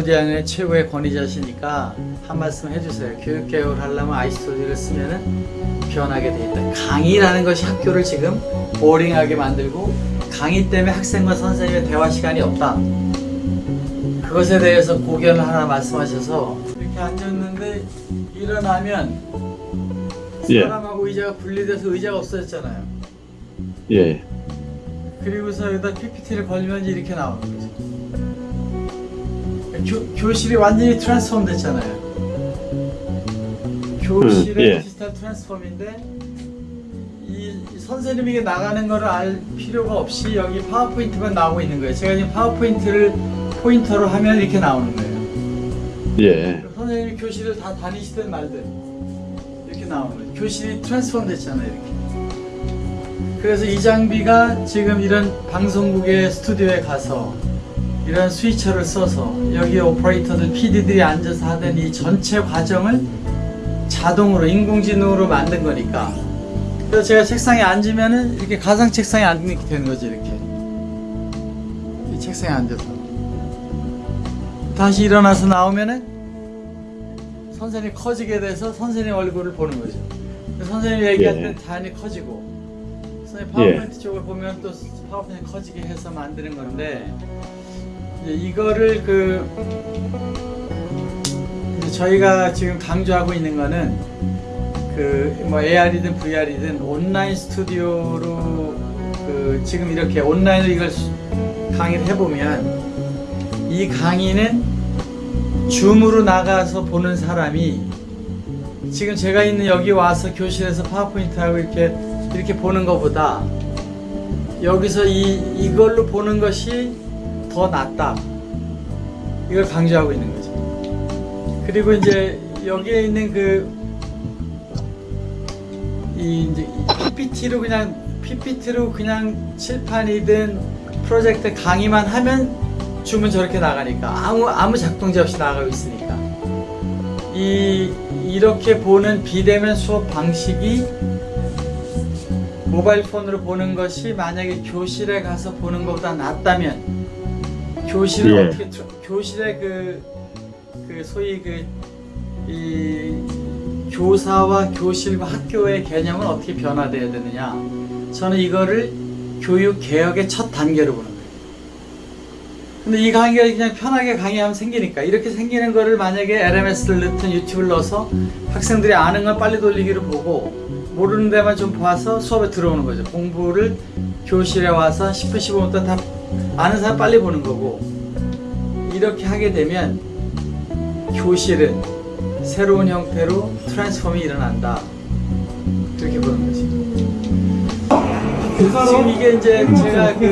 교육부장의 최고의 권위자시니까 한 말씀 해주세요. 교육개혁을 하려면 아이스토리를 쓰면 은 변하게 돼 있다. 강의라는 것이 학교를 지금 보링하게 만들고 강의 때문에 학생과 선생님의 대화 시간이 없다. 그것에 대해서 고견을 하나 말씀하셔서 이렇게 앉았는데 일어나면 예. 사람하고 의자가 분리돼서 의자가 없어졌잖아요. 예. 그리고서 여기다 PPT를 걸면 이렇게 나오는 거죠. 교, 교실이 완전히 transform 됐잖아요. 교실의 음, 예. 디지털 transform인데 이, 이 선생님이 이게 나가는 거를 알 필요가 없이 여기 PowerPoint만 나오고 있는 거예요. 제가 지금 PowerPoint를 포인터로 하면 이렇게 나오는 거예요. 예. 선생님이 교실을 다 다니시든 말든 이렇게 나오는 거예요. 교실이 transform 됐잖아요. 이렇게. 그래서 이 장비가 지금 이런 방송국의 스튜디오에 가서 이런 스위처를 써서 여기 오퍼레이터들 PD들이 앉아서 하던 이 전체 과정을 자동으로 인공지능으로 만든 거니까. 그래서 제가 책상에 앉으면은 이렇게 가상 책상에 앉게 되는 거죠 이렇게. 이 책상에 앉아서. 다시 일어나서 나오면은 선생님이 커지게 돼서 선생님 얼굴을 보는 거죠. 그래서 선생님이 얘기할 예. 때는 자연히 커지고. 선생님 예. 파워포인트 쪽을 보면 또 파워포인트 커지게 해서 만드는 건데 이거를 그 저희가 지금 강조하고 있는 거는 그 뭐 AR이든 VR이든 온라인 스튜디오로 그 지금 이렇게 온라인으로 이걸 수- 강의를 해보면 이 강의는 줌으로 나가서 보는 사람이 지금 제가 있는 여기 와서 교실에서 파워포인트하고 이렇게 이렇게 보는 것보다 여기서 이 이걸로 보는 것이 더 낫다. 이걸 강조하고 있는 거죠. 그리고 이제 여기에 있는 그 이 이제 PPT로 그냥 PPT로 그냥 칠판이든 프로젝트 강의만 하면 줌은 저렇게 나가니까 아무 아무 작동제 없이 나가고 있으니까 이 이렇게 보는 비대면 수업 방식이 모바일 폰으로 보는 것이 만약에 교실에 가서 보는 것보다 낫다면 교실을 예. 어떻게 트- 교실의 그, 그 소위 그 이 교사와 교실과 학교의 개념은 어떻게 변화돼야 되느냐 저는 이거를 교육 개혁의 첫 단계로 보는 거예요. 근데 이 강의가 그냥 편하게 강의하면 생기니까 이렇게 생기는 거를 만약에 LMS를 넣든 유튜브를 넣어서 학생들이 아는 건 빨리 돌리기로 보고 모르는 데만 좀 봐서 수업에 들어오는 거죠. 공부를 교실에 와서 10분 15분 동안 다 아는 사람 빨리 보는 거고 이렇게 하게 되면 교실은 새로운 형태로 트랜스폼이 일어난다. 그렇게 보는 거지. 지금 이게 이제 제가 그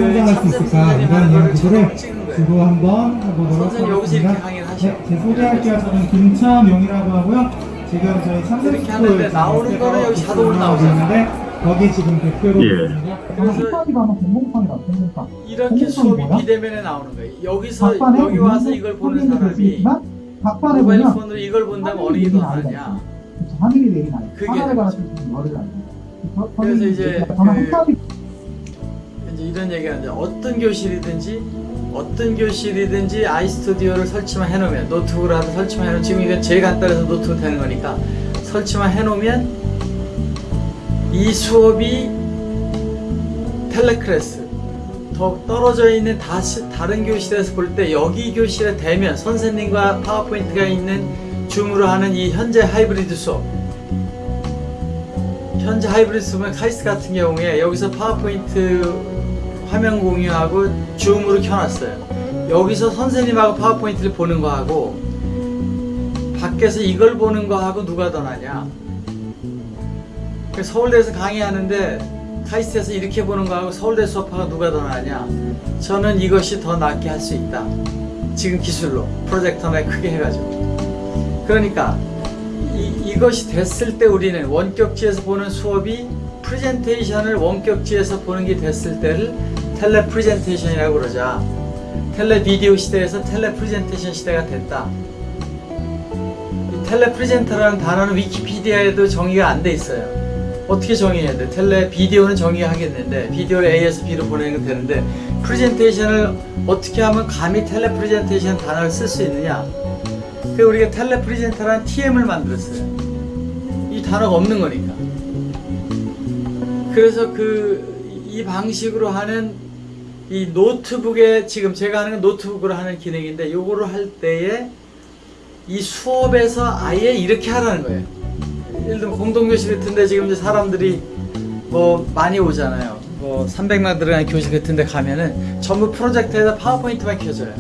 선생님 하는 거를 처음 거예요. 한번 해보도록 선생님 여기서 이렇게 하겠습니다. 강의를 하셔. 네, 제 소개할게요. 저는 김차명이라고 하고요. 지금 저희 참새 이렇게 하는데 나오는 거는 여기 자동으로 나오잖아요. 거기 지금 대표로 예. 그래서 공공판이다. 공공판. 이렇게 수업이? 비대면에 나오는 거예요. 여기서 여기 와서 이걸 보는 사람이 모바일 폰으로 이걸 본다면 어느 화면이 게더 내리는 나으냐. 아이가 있어요. 화면이 내린 아이. 그게. 그래서 이제 그- 이제 이런 얘기가 이제 어떤 교실이든지 어떤 교실이든지 iStudio를 설치만 해놓으면 노트북으로라도 설치만 해놓으면 지금 이건 제일 간단해서 노트북 되는 거니까 설치만 해놓으면 이 수업이 teleclass 더 떨어져 있는 다시 다른 교실에서 볼 때 여기 교실에 대면 선생님과 PowerPoint가 있는 줌으로 하는 이 현재 하이브리드 수업. 현재 하이브리드 수업은 카이스트 같은 경우에 여기서 파워포인트 화면 공유하고 줌으로 켜놨어요. 여기서 선생님하고 파워포인트를 보는 거하고 밖에서 이걸 보는 거하고 누가 더 낫냐? 그 서울대에서 강의하는데 카이스트에서 이렇게 보는 거하고 서울대 수업하고 누가 더 낫냐? 저는 이것이 더 낫게 할 수 있다. 지금 기술로 프로젝터나 크게 해가지고. 그러니까 이, 이것이 됐을 때 우리는 원격지에서 보는 수업이 프레젠테이션을 원격지에서 보는 게 됐을 때를 tele presentation이라고 그러자. tele video 시대에서 tele presentation 시대가 됐다. 이 tele presenter라는 단어는 위키피디아에도 정의가 안 돼 있어요. 어떻게 정의해야 돼? tele video는 정의하겠는데 비디오를 A에서 B로 보내는 건 되는데 프레젠테이션을 어떻게 하면 감히 tele presentation 단어를 쓸 수 있느냐 그 우리가 tele presenter라는 TM을 만들었어요 이 단어가 없는 거니까 그래서 그 이 방식으로 하는 이 노트북에 지금 제가 하는 건 노트북으로 하는 기능인데 요거를 할 때에 이 수업에서 아예 이렇게 하라는 거예요. 예를 들면 공동교실 같은데 지금 이제 사람들이 뭐 많이 오잖아요. 뭐 300명 들어가는 교실 같은데 가면은 전부 프로젝터에다 파워포인트만 켜져요.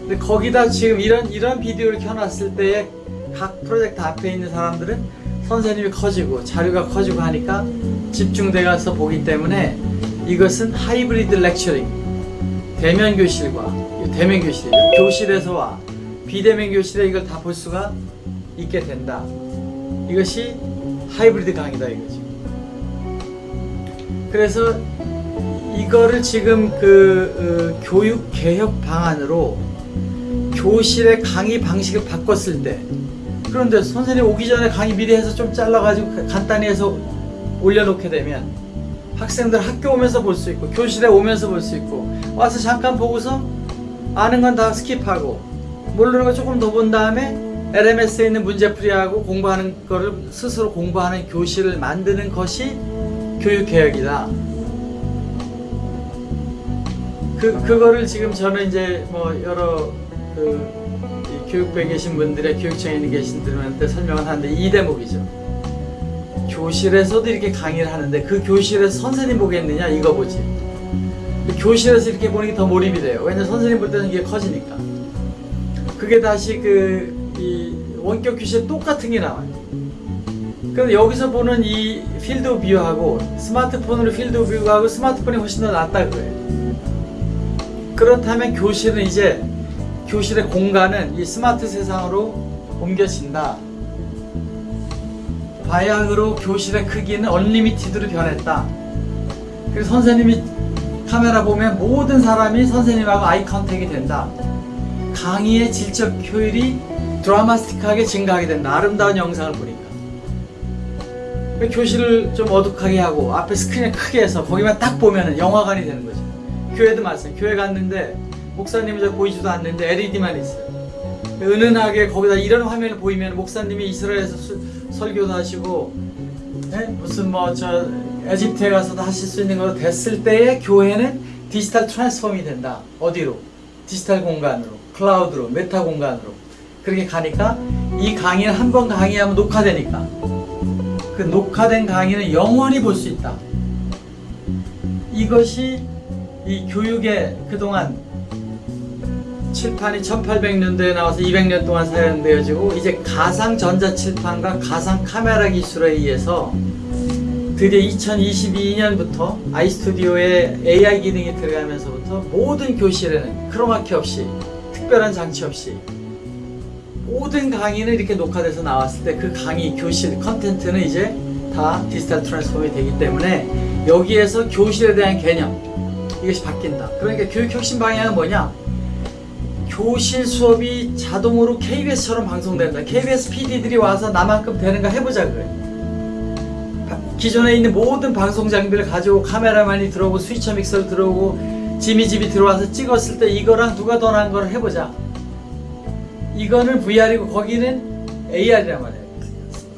근데 거기다 지금 이런 이런 비디오를 켜놨을 때에 각 프로젝터 앞에 있는 사람들은 선생님이 커지고 자료가 커지고 하니까 집중돼 가서 보기 때문에 이것은 하이브리드 렉처링 대면 교실과 대면 교실이죠. 교실에서와 비대면 교실에 이걸 다 볼 수가 있게 된다. 이것이 하이브리드 강의다 이거지. 그래서 이거를 지금 그 어, 교육 개혁 방안으로 교실의 강의 방식을 바꿨을 때 그런데 선생님 오기 전에 강의 미리 해서 좀 잘라가지고 간단히 해서 올려놓게 되면 학생들 학교 오면서 볼 수 있고 교실에 오면서 볼 수 있고 와서 잠깐 보고서 아는 건 다 skip하고 모르는 거 조금 더 본 다음에 LMS에 있는 문제풀이하고 공부하는 거를 스스로 공부하는 교실을 만드는 것이 교육개혁이다. 그, 그거를 지금 저는 이제 뭐 여러 그이 교육부에 계신 분들의 교육청에 있는 계신 분들한테 설명을 하는데 이 대목이죠. 교실에서도 이렇게 강의를 하는데 그 교실에서 선생님 보겠느냐 이거 보지. 교실에서 이렇게 보는 게 더 몰입이 돼요. 왜냐면 선생님 볼 때는 이게 커지니까. 그게 다시 그 이 원격 교실 똑같은 게 나와요. 그런데 여기서 보는 이 field view하고 스마트폰으로 field view하고 스마트폰이 훨씬 더 낫다 그거예요. 그렇다면 교실은 이제 교실의 공간은 이 스마트 세상으로 옮겨진다. 바야흐로 교실의 크기는 unlimited로 변했다. 그래서 선생님이 카메라 보면 모든 사람이 선생님하고 아이 컨택이 된다. 강의의 질적 효율이 드라마스틱하게 증가하게 된다. 아름다운 영상을 보니까. 교실을 좀 어둑하게 하고 앞에 스크린을 크게 해서 거기만 딱 보면 영화관이 되는 거죠. 교회도 마찬가지. 교회 갔는데 목사님이 저 보이지도 않는데 LED만 있어요. 은은하게 거기다 이런 화면을 보이면 목사님이 이스라엘에서 수- 설교도 하시고 예? 무슨 뭐 저 에집트에 가서도 하실 수 있는 거 됐을 때에 교회는 digital transform이 된다. 어디로? 디지털 공간으로, 클라우드로, meta 공간으로 그렇게 가니까 이 강의는 한 번 강의하면 녹화되니까 그 녹화된 강의는 영원히 볼 수 있다. 이것이 이 교육의 그동안 칠판이 1800년도에 나와서 200년 동안 사용되어지고 이제 가상 전자 칠판과 가상 카메라 기술에 의해서 드디어 2022년부터 아이스튜디오에 AI 기능이 들어가면서부터 모든 교실에는 크로마키 없이 특별한 장치 없이 모든 강의는 이렇게 녹화돼서 나왔을 때 그 강의 교실 컨텐츠는 이제 다 디지털 트랜스폼이 되기 때문에 여기에서 교실에 대한 개념 이것이 바뀐다. 그러니까 교육 혁신 방향은 뭐냐? 교실 수업이 자동으로 KBS처럼 방송된다. KBS PD들이 와서 나만큼 되는가 해보자 그래. 기존에 있는 모든 방송 장비를 가지고 카메라만이 들어오고 스위처 믹서를 들어오고 지미집이 들어와서 찍었을 때 이거랑 누가 더 나은 걸 해보자. 이거는 VR이고 거기는 AR이란 말이에요.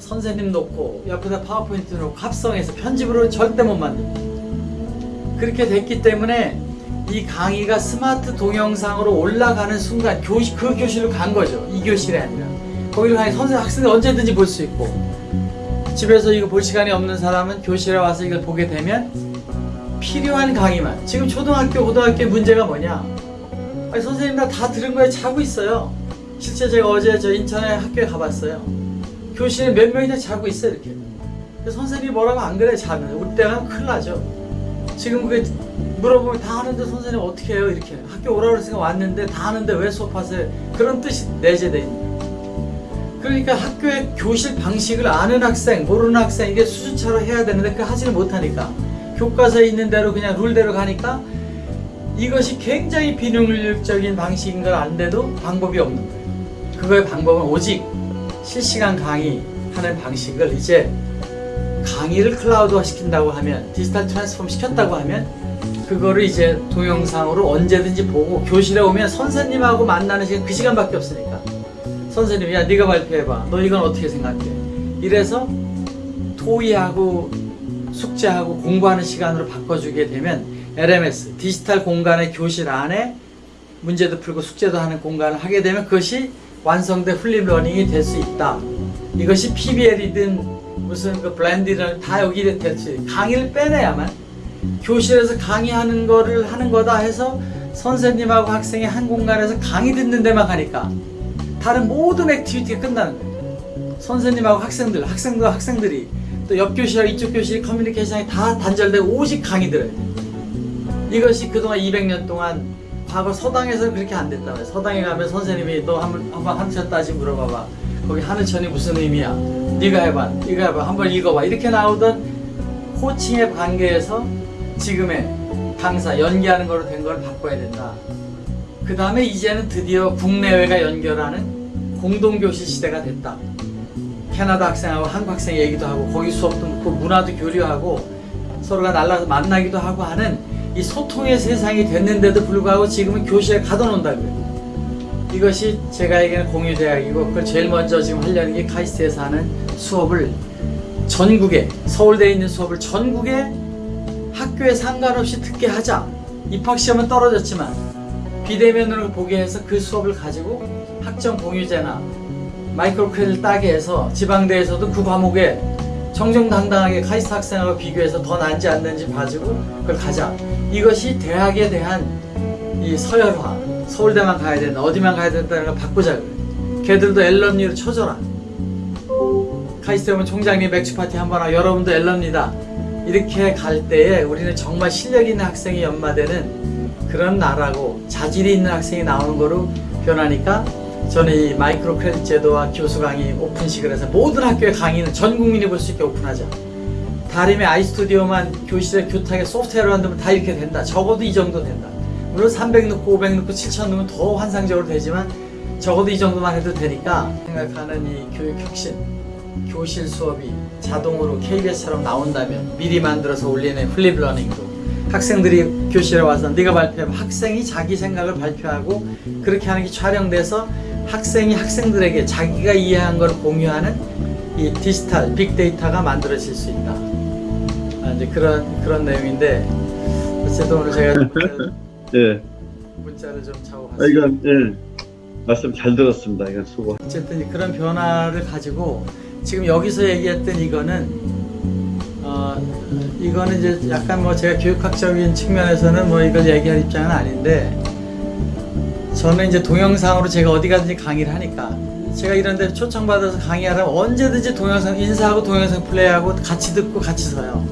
선생님 놓고 옆에다 파워포인트 놓고 합성해서 편집으로 절대 못 만듭니다. 그렇게 됐기 때문에 이 강의가 스마트 동영상으로 올라가는 순간 교실 그 교실로 간 거죠. 이 교실이 아니라. 거기로 가니 선생 학생들 언제든지 볼 수 있고. 집에서 이거 볼 시간이 없는 사람은 교실에 와서 이걸 보게 되면 필요한 강의만. 지금 초등학교 고등학교 문제가 뭐냐? 아니 선생님 나 다 들은 거에 자고 있어요. 실제 제가 어제 저 인천에 학교에 가봤어요. 교실에 몇 명이나 자고 있어 이렇게. 선생님이 뭐라고 안 그래 자면. 우리 때가 큰일 나죠. 지금 그게 물어보면 다 하는데 선생님 어떻게 해요? 이렇게. 학교 오라고 그랬으니까 왔는데 다 하는데 왜 수업하세요? 그런 뜻이 내재돼 있는. 그러니까 학교의 교실 방식을 아는 학생 모르는 학생 이게 수준차로 해야 되는데 그 하지를 못하니까. 교과서에 있는 대로 그냥 룰대로 가니까 이것이 굉장히 비능률적인 방식인 걸 아는데도 방법이 없는 거예요. 그거의 방법은 오직 실시간 강의하는 방식을 이제 강의를 클라우드화 시킨다고 하면 디지털 트랜스폼 시켰다고 하면 그거를 이제 동영상으로 언제든지 보고 교실에 오면 선생님하고 만나는 시간 그 시간밖에 없으니까 선생님이 야 네가 발표해봐 너 이건 어떻게 생각해 이래서 토의하고 숙제하고 공부하는 시간으로 바꿔주게 되면 LMS 디지털 공간의 교실 안에 문제도 풀고 숙제도 하는 공간을 하게 되면 그것이 완성된 flip learning이 될 수 있다. 이것이 PBL이든 무슨 그 blended든 다 여기 될수. 강의를 빼내야만 교실에서 강의하는 거를 하는 거다 해서 선생님하고 학생이 한 공간에서 강의 듣는 데만 가니까 다른 모든 activity가 끝나는 거예요. 선생님하고 학생들, 학생들 학생들이 또 옆 교실하고 이쪽 교실 커뮤니케이션이 다 단절되고 오직 강의 들어야 돼요. 이것이 그동안 200년 동안 과거 서당에서는 그렇게 안 됐다고요. 서당에 가면 선생님이 너 한번 한번 하늘천 따지 물어봐봐. 거기 하늘천이 무슨 의미야? 네가 해봐, 네가 해봐, 한번 읽어봐. 이렇게 나오던 코칭의 관계에서 지금의 강사 연기하는 거로 된 걸 바꿔야 된다. 그 다음에 이제는 드디어 국내외가 연결하는 공동교실 시대가 됐다. 캐나다 학생하고 한국 학생 얘기도 하고 거기 수업도 묻고 문화도 교류하고 서로가 날라서 만나기도 하고 하는 이 소통의 세상이 됐는데도 불구하고 지금은 교실에 가둬놓는다고요. 이것이 제가 얘기하는 공유대학이고 그걸 제일 먼저 지금 하려는 게 카이스트에서 하는 수업을 전국에 서울대에 있는 수업을 전국에 학교에 상관없이 듣게 하자. 입학시험은 떨어졌지만 비대면으로 보게 해서 그 수업을 가지고 학점 공유제나 마이크로 크레딧 따게 해서 지방대에서도 그 과목에 정정당당하게 카이스트 학생하고 비교해서 더 난지 안 난지 봐주고 그걸 가자. 이것이 대학에 대한 이 서열화. 서울대만 가야 된다. 어디만 가야 된다는 걸 바꾸자 그래. 걔들도 alumni로 쳐줘라. 카이스트 오면 총장님 맥주 파티 한번 하고 여러분도 alumni다. 이렇게 갈 때에 우리는 정말 실력 있는 학생이 연마되는 그런 나라고 자질이 있는 학생이 나오는 거로 변하니까 저는 이 micro credit 제도와 교수 강의 오픈식을 해서 모든 학교의 강의는 전 국민이 볼 수 있게 오픈하자. 다림의 iStudio만 교실에 교탁에 소프트웨어를 만들면 다 이렇게 된다. 적어도 이 정도 된다. 물론 300 넣고 500 넣고 7천 넣으면 더 환상적으로 되지만 적어도 이 정도만 해도 되니까 생각하는 이 교육 혁신, 교실 수업이 자동으로 KBS처럼 나온다면 미리 만들어서 올리는 flip learning으로 학생들이 교실에 와서 네가 발표하면 학생이 자기 생각을 발표하고 그렇게 하는 게 촬영돼서 학생이 학생들에게 자기가 이해한 걸 공유하는 이 디지털 빅데이터가 만들어질 수 있다. 아, 이제 그런 그런 내용인데 어쨌든 오늘 제가 예. 문자를 좀 차고 아, 갔습니다. 이건, 예. 말씀 잘 들었습니다. 이건 수고. 어쨌든 그런 변화를 가지고 지금 여기서 얘기했던 이거는 어 이거는 이제 약간 뭐 제가 교육학적인 측면에서는 뭐 이걸 얘기할 입장은 아닌데 저는 이제 동영상으로 제가 어디 가든지 강의를 하니까 제가 이런 데 초청받아서 강의하라면 언제든지 동영상 인사하고 동영상 플레이하고 같이 듣고 같이 서요.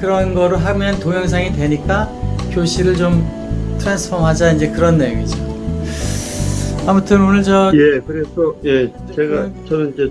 그런 거를 하면 동영상이 되니까 교실을 좀 트랜스폼 하자 이제 그런 내용이죠. 아무튼 오늘 저 예, 그래서, 예, 제가, 저는 이제